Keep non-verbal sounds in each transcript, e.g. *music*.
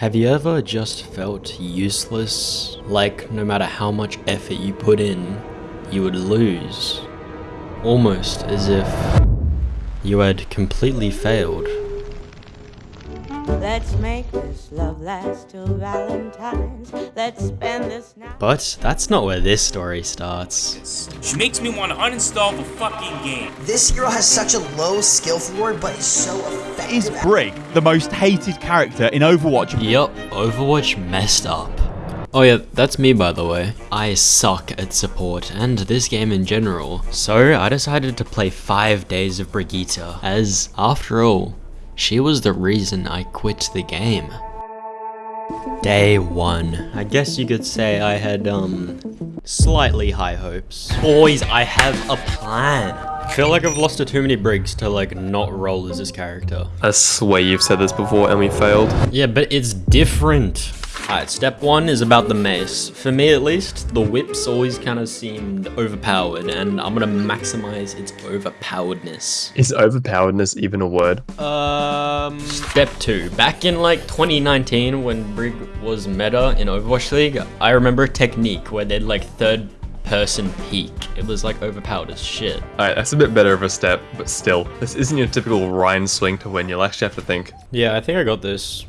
Have you ever just felt useless? Like no matter how much effort you put in, you would lose? Almost as if you had completely failed. Let's make this love last till Valentine's. Let's spend this night. But that's not where this story starts. She makes me want to uninstall the fucking game. This hero has such a low skill floor, but is so effective. Is Brig the most hated character in Overwatch? Yup, Overwatch messed up. Oh yeah, that's me by the way. I suck at support and this game in general. So I decided to play 5 days of Brigitte as, after all, she was the reason I quit the game. Day 1. I guess you could say I had, um, slightly high hopes. Boys, I have a plan. I feel like I've lost to too many Brigs to like not roll as this character. I swear you've said this before and we failed. Yeah, but it's different. Alright, step one is about the mace. For me at least, the whips always kind of seemed overpowered and I'm gonna maximize its overpoweredness. Is overpoweredness even a word? Um, step two. Back in like 2019 when Brig was meta in Overwatch League, I remember a technique where they'd like third person peek. It was like overpowered as shit. Alright, that's a bit better of a step, but still. This isn't your typical Rein swing to win, you'll actually have to think. Yeah, I think I got this.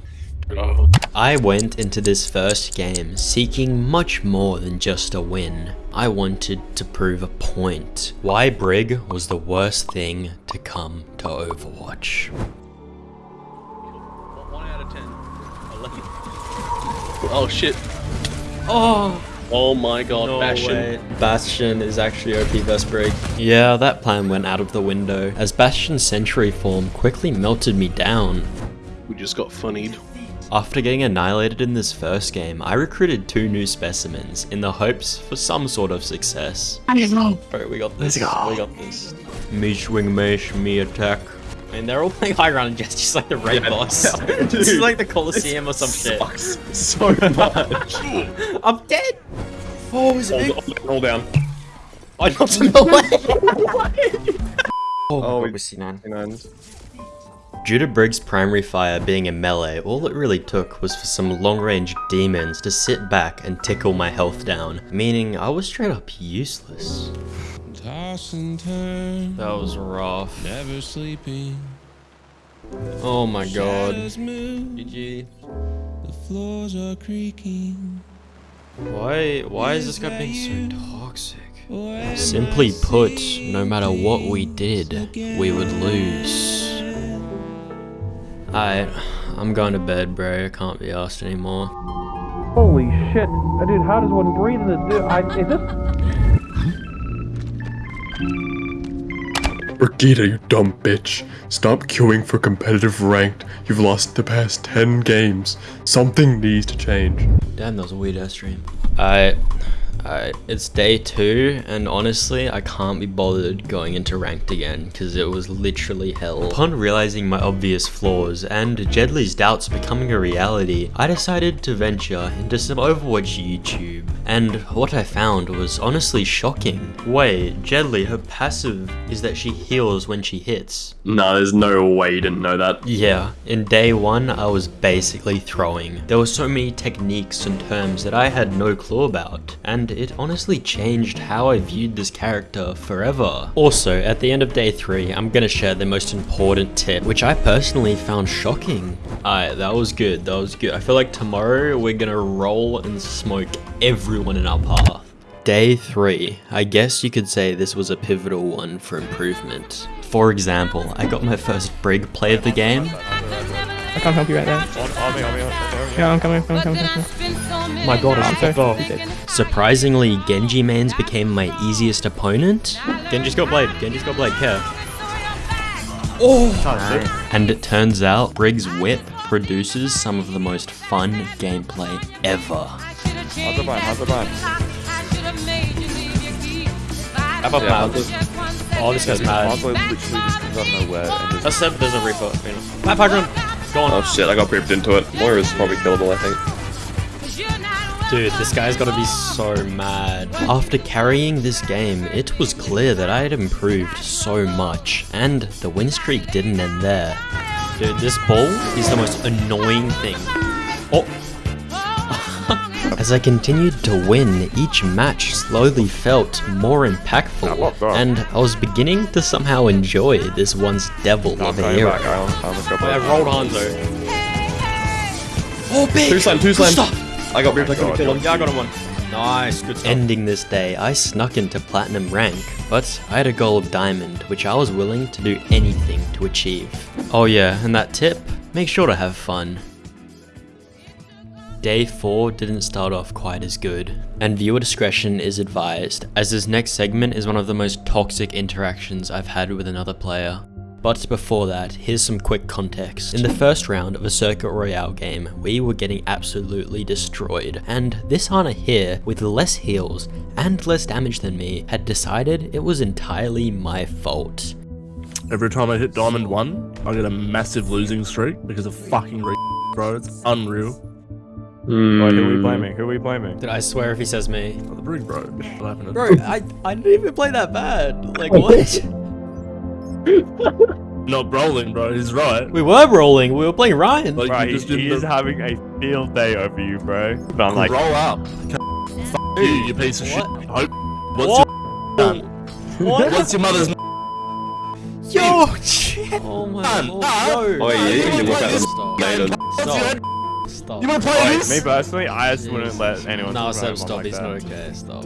I went into this first game seeking much more than just a win. I wanted to prove a point. Why Brig was the worst thing to come to Overwatch. Oh shit. Oh, Oh my god, no Bastion. way. Bastion is actually OP vs Brig. Yeah, that plan went out of the window, as Bastion's Sentry form quickly melted me down. We just got funnied. After getting annihilated in this first game, I recruited two new specimens in the hopes for some sort of success. Alright, we got this. We got this. Me swing mesh, me attack. And they're all playing high ground just, just like the raid boss. *laughs* this is like the Coliseum or some shit. Sucks so much. *laughs* I'm dead! Oh, is it hold, hold, hold down. I knocked him away! oh, Oh, we- we're C9. And Due to Brig's primary fire being a melee, all it really took was for some long-range demons to sit back and tickle my health down, meaning I was straight up useless. Toss and turn, That was rough. never sleeping. Oh my god. GG. the floors are creaking. Why, why is this guy being so toxic? Simply put, no matter what we did, we would lose. Alright, I'm going to bed, bro. I can't be asked anymore. Holy shit. Dude, how does one breathe in the dude? I, is this Brigitte, you dumb bitch. Stop queuing for competitive ranked. You've lost the past 10 games. Something needs to change. Damn, that was a weird ass stream. Alright, alright, it's day two, and honestly, I can't be bothered going into ranked again, because it was literally hell. Upon realizing my obvious flaws, and Jedley's doubts becoming a reality, I decided to venture into some Overwatch YouTube, and what I found was honestly shocking. Wait, Jedley, her passive is that she heals when she hits. nah, there's no way you didn't know that. Yeah, in day one, I was basically throwing. There were so many techniques and terms that I had no clue about, and it honestly changed how I viewed this character forever. Also, at the end of day three, I'm gonna share the most important tip, which I personally found shocking. Alright, that was good, that was good. I feel like tomorrow we're gonna roll and smoke everyone in our path. Day 3. I guess you could say this was a pivotal one for improvement. For example, I got my first Brig play of the game, I can't help you right now. Yeah, I'm coming, I'm coming, I'm coming. My god, I'm I forgot. Surprisingly, Genji Man's became my easiest opponent. Genji's got blade, Genji's got blade, care. Oh! And it turns out, Brig's whip produces some of the most fun gameplay ever. How's the vibe? How's the vibe? How about Yeah, Mad? Oh, this guy's mad. Marco literally just comes out of nowhere and just... That's seven, there's a Reaper. Mad Pagron! Go on. Oh shit, I got creeped into it. Moira's probably killable, I think. Dude, this guy's gotta be so mad. After carrying this game, it was clear that I had improved so much, and the win streak didn't end there. Dude, this ball is the most annoying thing. Oh, *laughs* As I continued to win, each match slowly felt more impactful, and I was beginning to somehow enjoy this once devil I'm of a going back, hero. Alan. Let's go I back. rolled Hanzo. Oh, big! Two slam, two slam. I got ripped, I couldn't kill him. Yeah, I got him one. Nice, good stuff. Ending this day, I snuck into platinum rank, but I had a goal of diamond, which I was willing to do anything to achieve. Oh yeah, and that tip, make sure to have fun. Day 4 didn't start off quite as good, and viewer discretion is advised, as this next segment is one of the most toxic interactions I've had with another player. But before that, here's some quick context. In the first round of a Circuit Royale game, we were getting absolutely destroyed, and this hunter here, with less heals and less damage than me, had decided it was entirely my fault. Every time I hit Diamond 1, I get a massive losing streak because of fucking re bro. It's unreal. Wait, who are we Hmm. blaming? Who are we blaming? Did I swear if he says me? Oh, the brig, bro. What happened? Bro, I, I didn't even play that bad. Like, *laughs* what? *laughs* Not rolling, bro. He's right. we were rolling, we were playing Rein. Like, Bro, you he, just he didn't is having a field day over you, bro. But I'm like, roll up. Fuck you, you piece of shit. Hope. What's What? your What? What's your mother's Yo, shit. Oh my Done. lord. Ah. Oh, yeah, you can look at them Stop. Stop. Stop. You wanna play like, this? me personally, I just wouldn't let anyone. No, talk Seb, stop. like He's that. not okay. Stop.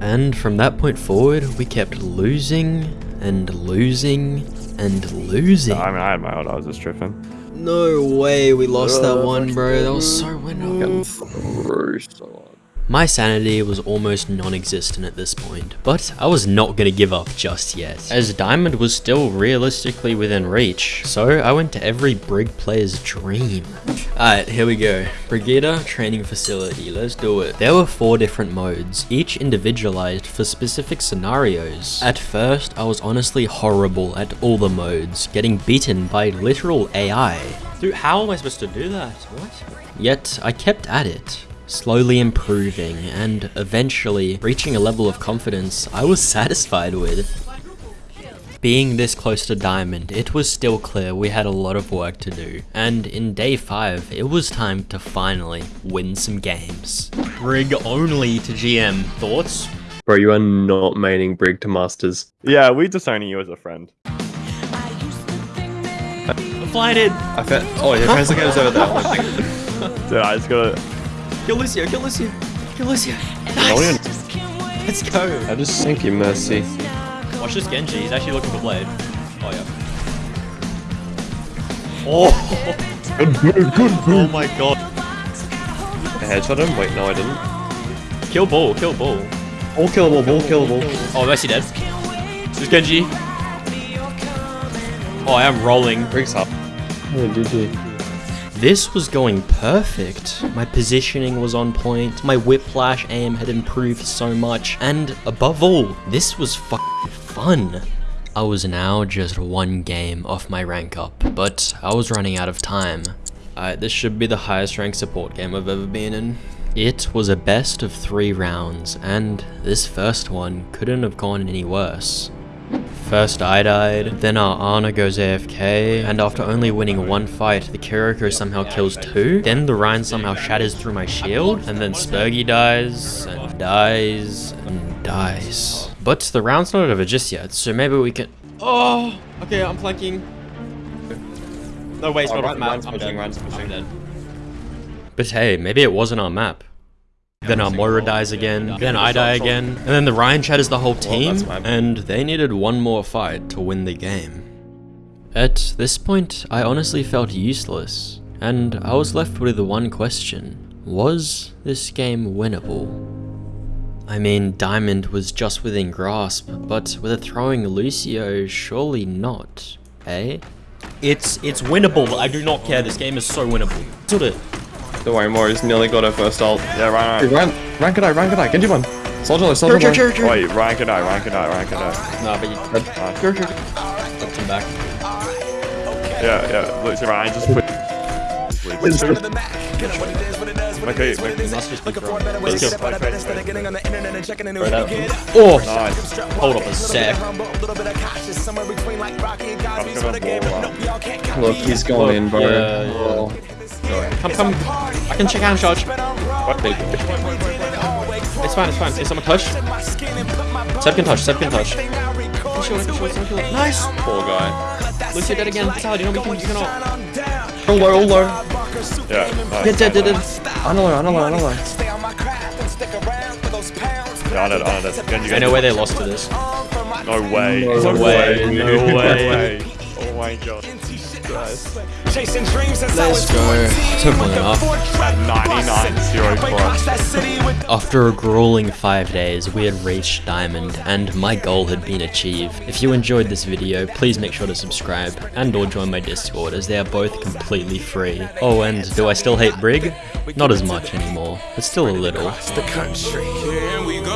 And from that point forward, we kept losing and losing and losing. I mean, I had my old. I was just tripping. No way we lost that one, bro. That was so winning. My sanity was almost non-existent at this point, but I was not gonna give up just yet, as Diamond was still realistically within reach, so I went to every Brig player's dream. Alright, here we go. Brigitte Training Facility, let's do it. There were four different modes, each individualized for specific scenarios. At first, I was honestly horrible at all the modes, getting beaten by literal AI. Dude, how am I supposed to do that? What? Yet I kept at it, slowly improving and eventually reaching a level of confidence I was *laughs* satisfied with. Being this close to Diamond, it was still clear we had a lot of work to do, and in day 5, it was time to finally win some games. Brig only to GM. Thoughts? Bro, you are not maining Brig to Masters. Yeah, we're disowning you as a friend. I'm flying in. I felt. Oh, your friends are over there. *laughs* Dude, I just gotta. Kill Lucio, kill Lucio. Kill Lucio. No, you're- Let's go. I just sink you, Mercy. Watch this Genji. He's actually looking for Blade. Oh, yeah. Oh. oh *laughs* my god. I headshot him? Wait, no, I didn't. Kill Bull, kill Bull. All killable, all killable. Oh, Mercy dead. This Genji. Oh, I am rolling. Brig's up. Oh, GG. This was going perfect. My positioning was on point, my whiplash aim had improved so much, and above all, this was fucking fun. I was now just one game off my rank up, but I was running out of time. Alright, this should be the highest rank support game I've ever been in. It was a best of three rounds, and this first one couldn't have gone any worse. First I died, then our Ana goes AFK, and after only winning one fight, the Kiriko somehow kills two, then the Rein somehow shatters through my shield, and then Spurgy dies, and dies, and dies. But the round's not over just yet, so maybe we can- Oh, okay, I'm flanking. No, wait, it's Oh, not Ryan- off map. I'm pushing, dead. Ryan's I'm pushing. dead. But hey, maybe it wasn't our map. Then our Moira dies again, then I die again, and then the Ryan Chat is the whole team, that's my bad. and they needed one more fight to win the game. At this point, I honestly felt useless, and I was left with the one question. Was this game winnable? I mean, Diamond was just within grasp, but with a throwing Lucio, surely not, eh? It's it's winnable. I do not care. This game is so winnable. Sort it. Don't worry, Mori's nearly got her first ult. Yeah, Ryan. Hey, Ryan, rank it out, rank it out. Genji one. Soldier low, soldier low. Wait, Ryan could die, Ryan could die, Ryan could die. Nah, but you left him back. Yeah, yeah. Look, so Ryan just put. Okay, okay. Just be. Let's go. Right. Oh, Nice. hold up a sec. I've got a ball, Look, he's going in, bro. Yeah, yeah. Oh. Come, come. I can check hand charge. What they It's fine, it's fine. Is someone touch? Seb can touch, Seb can touch. Nice! poor guy. Lucy dead again. Vitality, no, we can, you cannot. Hold low, hold low. Yeah. Dead, dead, dead, dead. Unalloy, unalloy, unalloy. Yeah, I know, I know. That's Genji. I know where they lost to this. No way. No way, no way. Oh my god. Let's go. Took long enough. At 99 0 plus. After a grueling 5 days, we had reached Diamond, and my goal had been achieved. If you enjoyed this video, please make sure to subscribe, and or join my Discord, as they are both completely free. Oh, and do I still hate Brig? Not as much anymore, but still a little. Here we go.